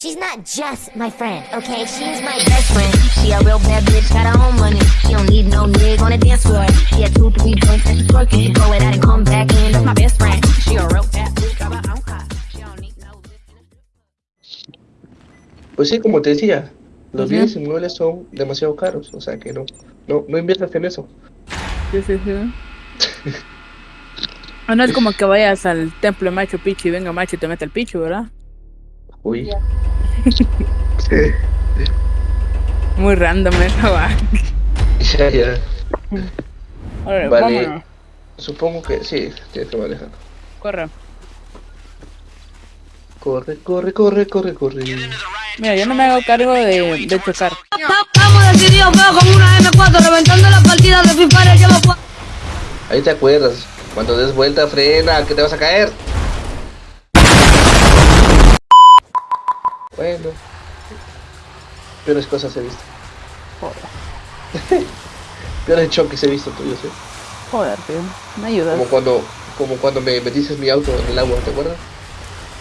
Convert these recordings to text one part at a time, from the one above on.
She's not just my friend, okay? She's my best friend. She a real bad bitch, got her own money. She don't need no nigga on the dance floor. She had two, three drinks and she's twerking. She throw it out and come back in. That's my best friend. She a real bad bitch, got her own car. She don't need no Pues sí, como te decía, los Ujú. bienes inmuebles son demasiado caros, o sea que no, no, no inviertas en eso. Sí, sí, sí. Ah, no es como que vayas al templo de Machu Picchu y venga Machu y te mete el pichu, ¿verdad? Uy. Muy random eso, va. ya, ya. Vale. vámonos. Supongo que sí, tienes que manejar. Corre. Corre, corre, corre, corre, corre. Mira, yo no me hago cargo de, de chocar. Estamos decididos, veo con una M4 reventando las partidas de Free Fire. Ahí te acuerdas, cuando des vuelta, frena, que te vas a caer. Bueno. Peores cosas he visto. Joder, Peores choques he visto tuyos, eh. joder, tío. Me ayudas. Como cuando, como cuando me metiste mi auto en el agua, ¿te acuerdas?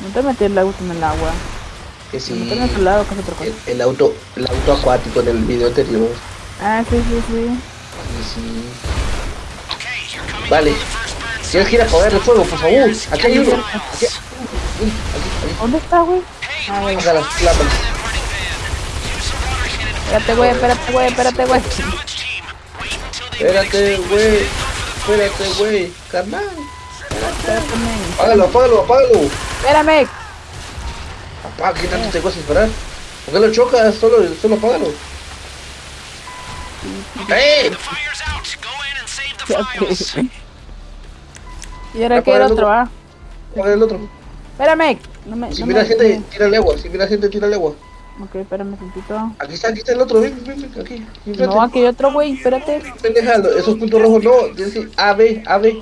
No te metí el auto en el agua. Que sí. lado, que es otra cosa. El, el auto, el auto acuático en el video anterior. Ah, sí, sí, sí. Sí, sí. Vale. Tienes que ir a apagar el fuego, por favor. Aquí hay uno. Aquí, ¿Dónde está, güey? Ah, las lámparas. Espérate, güey, espérate, güey, espérate, güey. Espérate, güey. Espérate, güey. Carnal. Espérate, men. Apágalo, apágalo, apágalo. Espérame. Apaga, ¿qué tanto te cuesta esperar? ¿Por qué lo chocas? Solo, solo apágalo. ¡Eh! Ok. Y ahora que el otro, ah. Apaga el otro. Espérame. No me, Si no mira me- gente, tírale agua. Si mira gente, tírale agua. Ok, espérame tantito. Aquí está, aquí está el otro. Ven, ven, ven, aquí. enfrente. No, aquí hay otro, güey, espérate. Pendeja, esos puntos rojos no. Tienes que A, B, A, B.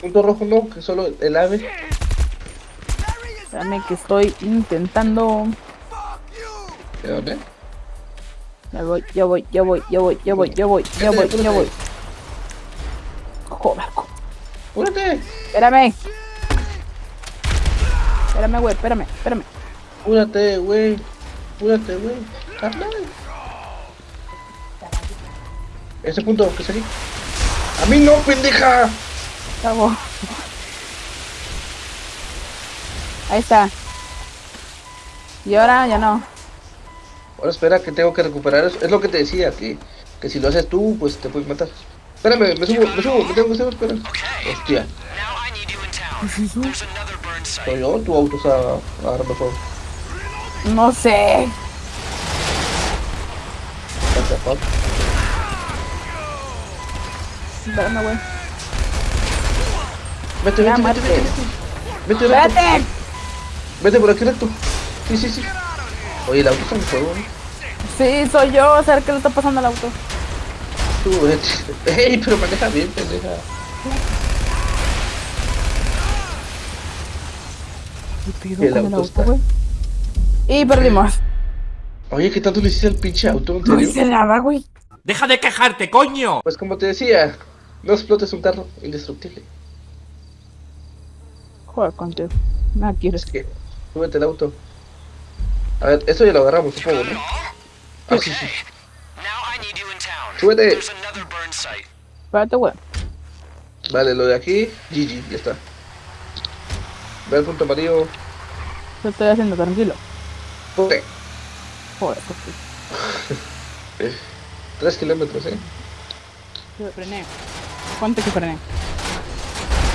Punto rojo no, que solo el ave. Espérame que estoy intentando. ¿De dónde? Ya voy, ya voy, ya voy, ya voy, ya voy, ya voy, ya voy, ya voy. Espérame. Espérame, güey, espérame, espérame. ¡Apúrate, güey! ¡Apúrate, güey! ¡Carnal! Ese punto, que salí. ¡A mí no, pendeja! Cabo. Ahí está. Y ahora ya no. Ahora espera que tengo que recuperar eso. Es lo que te decía, que, que si lo haces tú, pues te puedes matar. Espérame, me subo, me subo, me tengo que subir, espera. Hostia. Soy yo, tu auto está agarrando fuego. No sé. What the fuck? Güey. Vete, vete, vete, vete, vete. Vete. Espérate. Vete por aquí recto. Sí, sí, sí. Oye, el auto está en fuego, ¿no? Sí, soy yo. A ver qué le está pasando al auto. Tú, vete. Ey, pero maneja bien, pendeja. ¿Qué pido El con el auto auto, está- güey? Y perdimos. Oye, ¿qué tanto le hiciste al pinche auto? ¿En No hice nada, güey. ¡Deja de quejarte, coño! Pues como te decía, no explotes un carro indestructible. Joder, contigo. Nada quieres. Es que, súbete el auto. A ver, esto ya lo agarramos, supongo, ¿no? Ah, sí, sí. Súbete. Espérate, güey. Vale, lo de aquí, GG, ya está. Ve al punto amarillo. Lo estoy haciendo tranquilo. Ponte. Joder, contigo. Tres kilómetros, eh. Yo frené. ¿Cuánto que frené?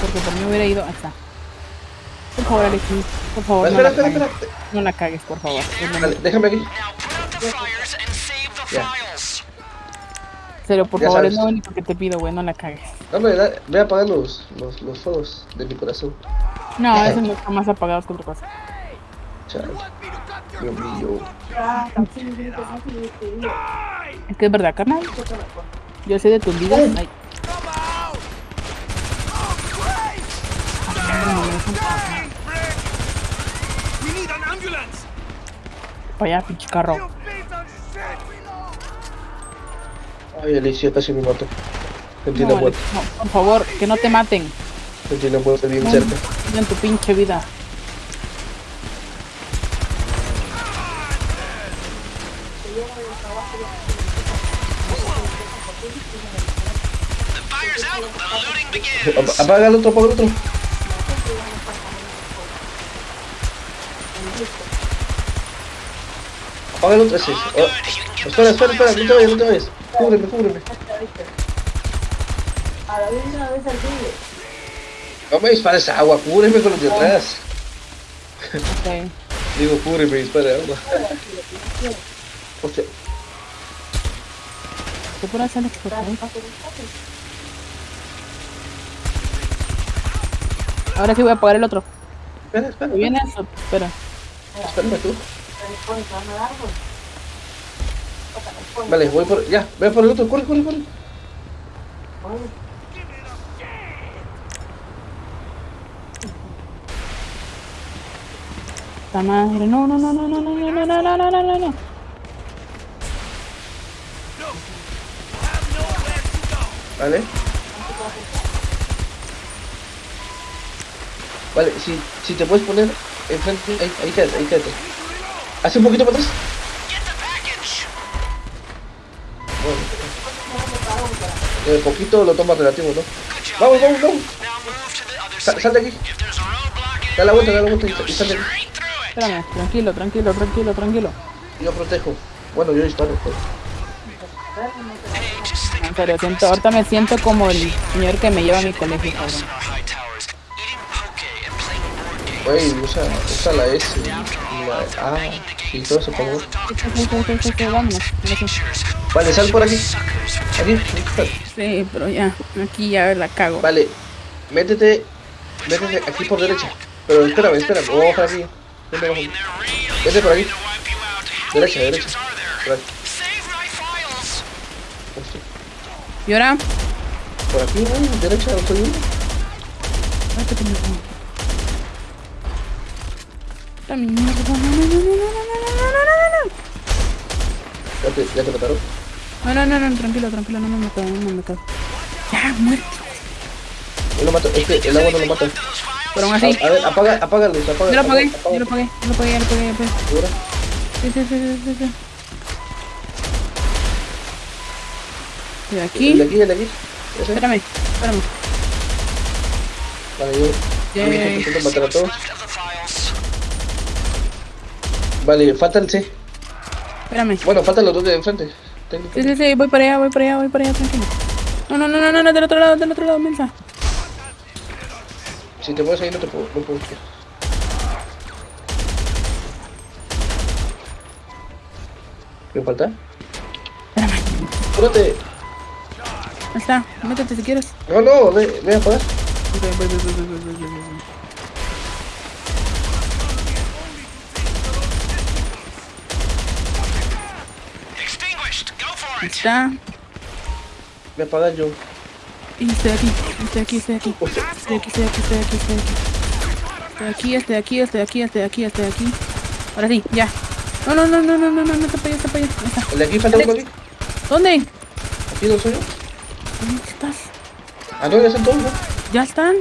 Porque por mí hubiera ido. Está. Por favor, Alexis. Por favor, no la espera, espera, espera. No la cagues, por favor. Vale, déjame aquí. Ya. Serio, por ya favor, sabes. es lo único que te pido, güey. No la cagues. Da, ve a apagar los, los, los fuegos de mi corazón. No, esos no están más apagados que otra cosa. Chale. Dios mío. Es que es verdad, carnal. Yo sé de tus vidas. Ay. Vaya, pinche carro. Ay, Alicia, casi me mato. Alex, no, por favor, que no te maten. Que tiene un puente bien cerca. En tu pinche vida. Ap- Apaga el otro, apaga el otro. Apaga el otro, ese. Oh, espera, espera, espera, no te vayas, no te vayas. Cúbreme, cúbreme. No me dispares agua, cúbreme con los de atrás. Ok. Digo, cúbreme, dispare agua. Hostia, ¿Qué por hacer? Ahora sí voy a apagar el otro. espera, espera. ¿Me viene eso? Espera. Espérame tú. Vale, voy por. Ya, ve por el otro, corre, corre, corre. Esta madre. No, no, no, no, no, no, no, no, no, no, no, no, no. Vale. Vale, si, si te puedes poner enfrente, ahí, ahí quédate, ahí quédate. Hace un poquito para atrás. Bueno. Eh, poquito lo tomas relativo, ¿no? Vamos, vamos, vamos. Sa- sal de aquí. Da la vuelta, da la vuelta y sal de aquí. Espérame, tranquilo, tranquilo, tranquilo, tranquilo. Yo protejo. Bueno, yo disparo. pues. En serio, siento, ahorita me siento como el señor que me lleva a mi colegio, cabrón. Usa, usa la S la A y todo ahora sí. Vale, sal por aquí. Aquí. Sí, pero ya, aquí ya la cago. Vale, métete, métete aquí por derecha. Pero espérame, espérame, voy a aquí. Vete, por aquí. Derecha, derecha. Por aquí. Hostia. ¿Y ahora? Por aquí, güey, derecha, no. La mierda, no, no, no, no, no, no, no, no, no, no, Ya te, ya te mataron. no, no, no, no, tranquilo, tranquilo, no me mato, no me mato. Ya, muerto. No lo mato, es que el agua no lo mata. Pero aún A, así, a ver, apaga, apaga luz, apaga. yo lo apagué, yo lo apagué, yo lo apagué, yo lo apagué, lo apagué. ¿Segura? Sí, sí, sí, sí, sí, sí. De aquí, El de aquí, el de aquí. Ese. espérame, espérame. Vale, yo. Intento matar a todos. Vale, falta el C. Espérame. Bueno, faltan los dos de enfrente. Sí, sí, sí, voy para allá, voy para allá, voy para allá, tranquilo. No, no, no, no, no, no, del otro lado, del otro lado, mensa. Si te mueves ahí no te puedo, no puedo tirar. ¿Me falta? Espérame. ¡Cúrate! Ahí está, métete si quieres. No, no, ve, ve a pagar. Ve, ve, ve, ve, Ahí está. Voy a apagar yo. Y estoy aquí, estoy aquí, estoy aquí. Estoy aquí, estoy aquí, estoy aquí, estoy aquí. Estoy aquí, estoy aquí, estoy aquí, estoy aquí, estoy aquí. Ahora sí, ya. No, no, no, no, no, no, no, no te no te está. El de aquí falta uno aquí. ¿Dónde? Aquí no soy yo. ¿Dónde estás? Ah, no, ya están todos, ¿no? ¿Ya están?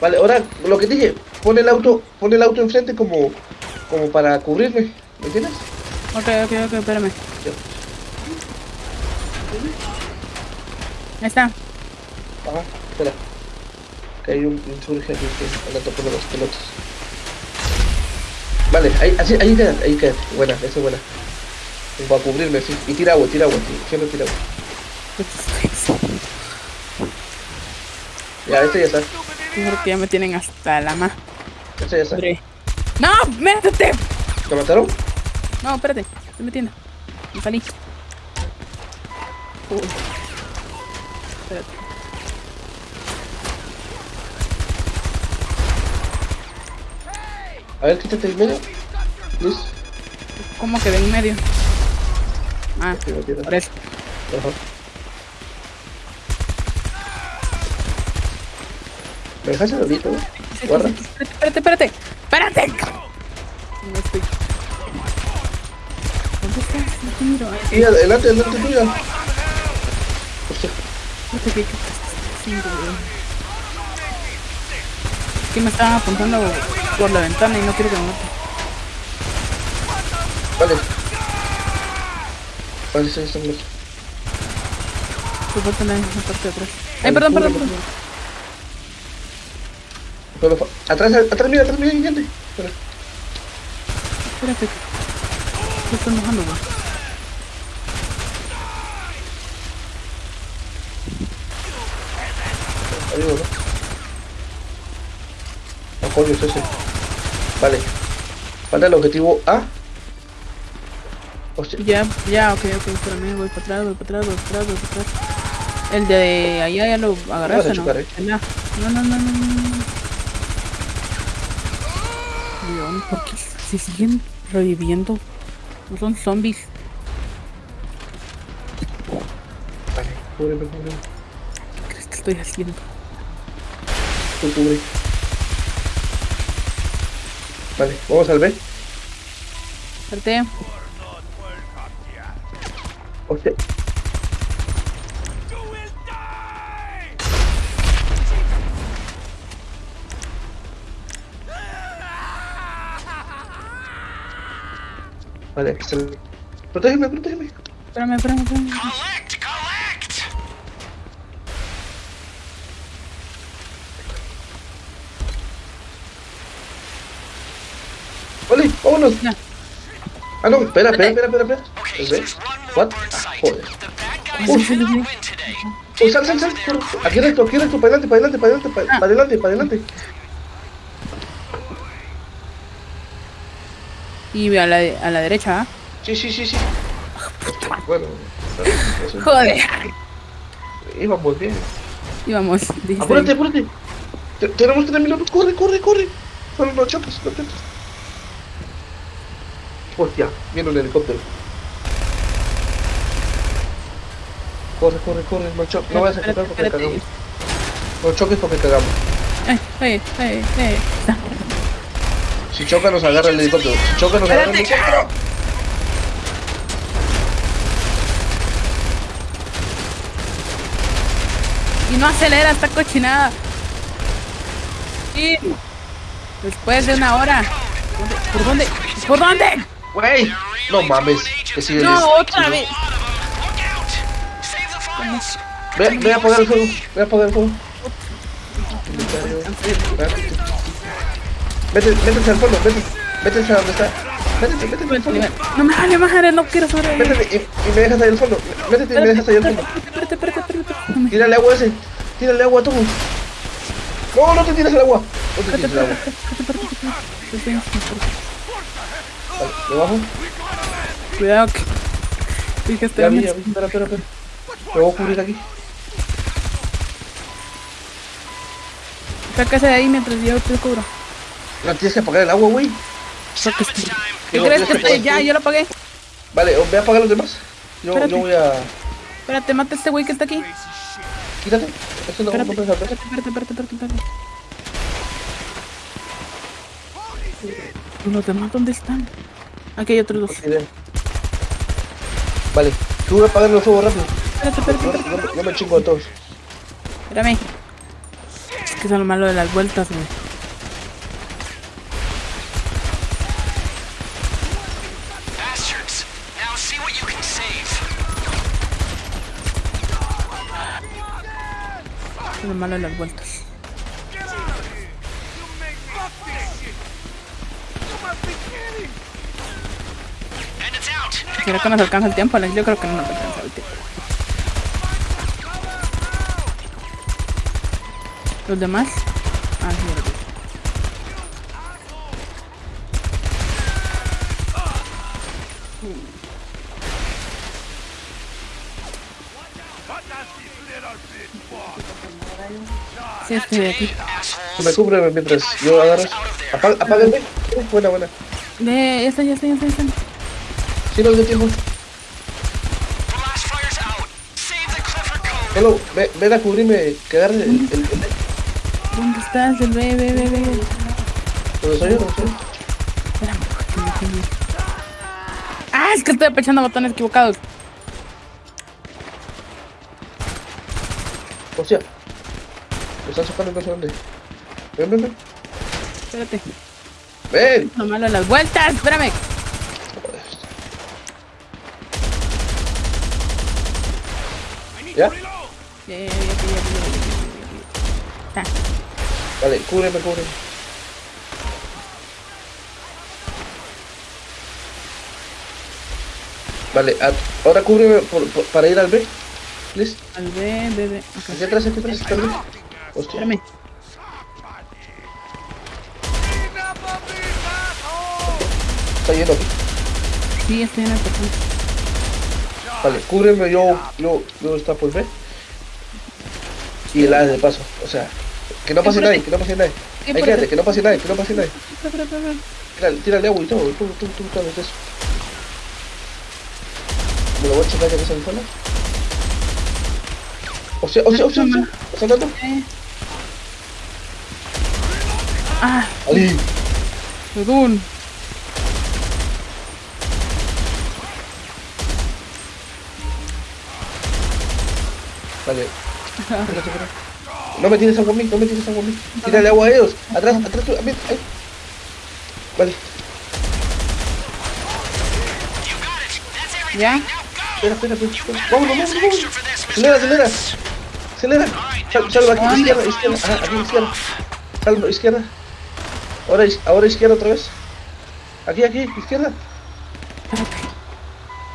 Vale, ahora lo que dije, pon el auto, pon el auto enfrente como, como para cubrirme. ¿Me entiendes? Ok, ok, ok, espérame. Ya. Ahí está. Ajá, espera. Que hay un insurge aquí que anda tocando las pelotas. Vale, ahí, así, ahí queda, ahí queda. Buena, esa es buena. Para cubrirme, sí. Y tira agua, tira agua, sí. siempre tira agua. Ya, este ya está. Ya me tienen hasta la ma. Este ya está. ¡No! ¡Métete! ¿Te mataron? No, espérate. Estoy metiendo. Me salí. Espérate. A ver, quítate el medio. Luis. ¿Cómo que de en medio? Ah, tira. por eso. Ajá. ¿Me dejas solito? Guarda. Espérate, espérate, espérate. ¡Espérate! No estoy. ¿Dónde estás? No te miro. Sí, adelante, adelante tuya. Hostia. Espérate, ¿qué, qué estás haciendo, güey? que me estaban apuntando por la ventana y no quiero que me mate. Vale. Vale, sí, está muerto. Por falta en la parte de atrás. Ay, perdón, perdón, perdón. Atrás, atrás, mira, atrás, mira, gigante. Espera. Espérate. Se está enojando, güey. Arriba, ¿no? No, coño, es ese. Vale. Falta el objetivo A. Hostia. Ya, ya, ok, ok, espérame, voy para atrás, voy para atrás, voy para atrás, voy para atrás. El de allá ya lo agarraste, ¿no? chocar, ¿eh? No, no, no, no, no, no. León, ¿por qué se siguen reviviendo? No son zombies. Vale, cúbreme, cúbreme. ¿Qué crees que estoy haciendo? Tú cubre. Vale, vamos al B. Espérate. Hostia. Vale, Protégeme, protégeme. Espérame, espérame, espérame. Vale, vámonos. Ya. Ah, no, espera, espera, espera, espera, espera. What? Ah, joder. Uy. Oh, sal, sal, sal. corre. Aquí recto, aquí recto, para adelante, para adelante, para adelante, para Ah. adelante, para adelante. Y a la, a la derecha, ¿ah? Sí, sí, sí, sí. Bueno, eso- Joder. íbamos bien. Íbamos. dijiste- Apúrate, apúrate. Te- Tenemos tres minutos. Corre, corre, corre. Solo no choques, no choques. Hostia, viene un helicóptero. Corre, corre, corre. No, cho no vayas a chocar porque cagamos. No choques porque cagamos. Ay, ay, ay, ay. Está. Si choca nos agarra el helicóptero. Si choca nos agarra el helicóptero. Y no acelera esta cochinada. Y después de una hora. ¿Dónde? ¿Por dónde? ¿Por dónde? Güey. No mames. Que sigue No, otra vez. Ve, ve a apagar el fuego. Ve a apagar el fuego. Vete, métete al fondo, vete. Métete a donde está. Métete, métete al fondo. No me vale madre, no quiero sobrevivir. Métete y, y me dejas ahí al fondo. Métete y me dejas ahí al fondo. Espérate, espérate, espérate, Tírale agua a ese. Tírale agua a todos. No, no te tires el agua. No te tires el agua. Vale, debajo. Cuidado que. Que estoy Ya vi, ya vi. Espera, espera, espera. Me voy a cubrir aquí. Sácase de ahí mientras yo te cubro. No tienes que apagar el agua, güey. ¿Qué Digo, crees que estoy? apagar Ya, yo lo apagué. Vale, ve a apagar los demás. Yo, Espérate. yo voy a. Espérate, mata a este güey que está aquí. Quítate. Eso no, no Espérate, puedes hacer. espérate, espérate, espérate, espérate, espérate. ¿Y los demás dónde están? Aquí hay otros dos. Vale, tú voy a apagar los fuegos rápido. Espérate, espérate, Yo, espérate. yo- yo me chingo a todos. Espérame. Es que es lo malo de las vueltas, güey. Bastards! Now see what you can save. Es lo malo de las vueltas. ¿Será que nos alcanza el tiempo, Alex? Yo creo que no nos alcanza el tiempo. ¿Los demás? Ah, sí, ya lo vi. Sí, estoy de aquí. Me cubre mientras yo B. Uh, buena, buena. Ya está, ya está, ya está, ya está. Tíralo de tejón. Hello, ven, ven a cubrirme, quedar el, el, el... ¿Dónde estás? El bebé, bebé, bebé. ¿Dónde soy yo? ¿Dónde soy Ah, es que estoy apechando botones equivocados. Hostia. Me están sacando no sé dónde. Ven, ven, ven. Espérate. Ven. No malo las vueltas, espérame. ¿Ya? Ya, ya, ya, ya, ya, ya, ya. Vale, cúbreme, cúbreme. Vale, ahora cúbreme por, para ir al B. Please. Al B, B, B. Okay. Aquí atrás, aquí atrás, tal Hostia. Espérame. Está yendo. Sí, estoy en la persona. Vale, cúbreme, yo, yo, yo está por B. Y el de paso, o sea, que no pase nadie, que no pase nadie. ¿Qué Ahí quédate, que no pase nadie, que no pase nadie. Tírale, tírale agua y todo, tú, tú, tú, sabes eso. Me lo voy a checar ya que se me fue. O sea, o sea, o sea, o sea, Ali, perdón. Vale. No me tires agua a mí, no me tires agua a mí. Tírale agua a ellos. Atrás, atrás, tú, ahí. Vale, ¿Ya? espera, espera, espera. Vámonos, vámonos, vámonos. Acelera, acelera. Acelera. Sal, salva aquí, ¿Dónde? izquierda, izquierda. Ajá, aquí, izquierda. Salva, izquierda. Ahora, ahora izquierda otra vez. Aquí, aquí, izquierda.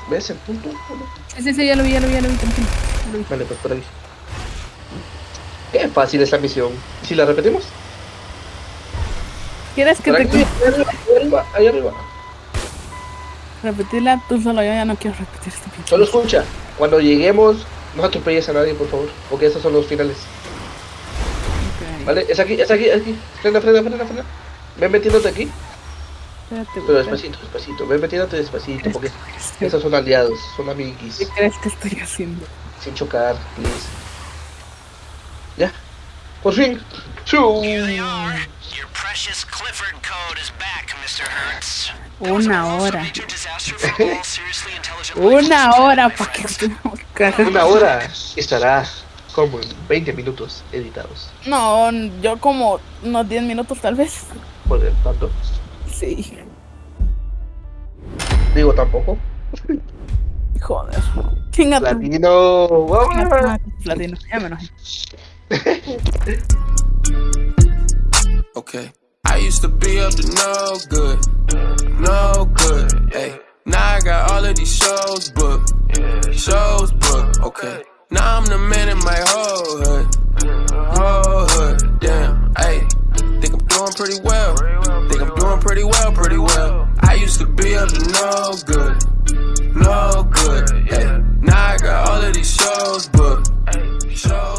¿Ves el punto? Sí, sí, ya lo vi, ya lo vi, ya lo vi, tranquilo. Vale, pues por ahí. Qué fácil esta misión. ¿Y si la repetimos? ¿Quieres que te ahí arriba, ahí arriba, repetirla tú solo? Yo ya no quiero repetir este pinche. Solo escucha. Cuando lleguemos, no atropelles a nadie, por favor. Porque esos son los finales. ¿Vale? Es aquí, es aquí, es aquí. Frena, frena, frena, frena. Ven metiéndote aquí. Espérate, Pero despacito, despacito. Ven metiéndote despacito. Porque esos son aliados, son amiguis. ¿Qué crees que estoy haciendo? Sin chocar, please. Ya. Por fin. Chuu. Here they are. Your precious Clifford code is back, Mr. Hertz. Una hora. Una hora para que Una hora estará como en 20 minutos editados. No, yo como unos 10 minutos tal vez. Por el tanto. Sí. Digo tampoco. Joder. Chinga tu- Latino. Vamos. Platino. Ya me enojé. Okay. I used to be up to no good, no good. Hey, now I got all of these shows booked, shows booked. Okay. Now I'm the man in my whole hood, whole hood. Damn. Hey, think I'm doing pretty well. Think I'm doing pretty well, pretty well. I used to be up to no good, no good. Ay. Now I got all of these shows booked. Show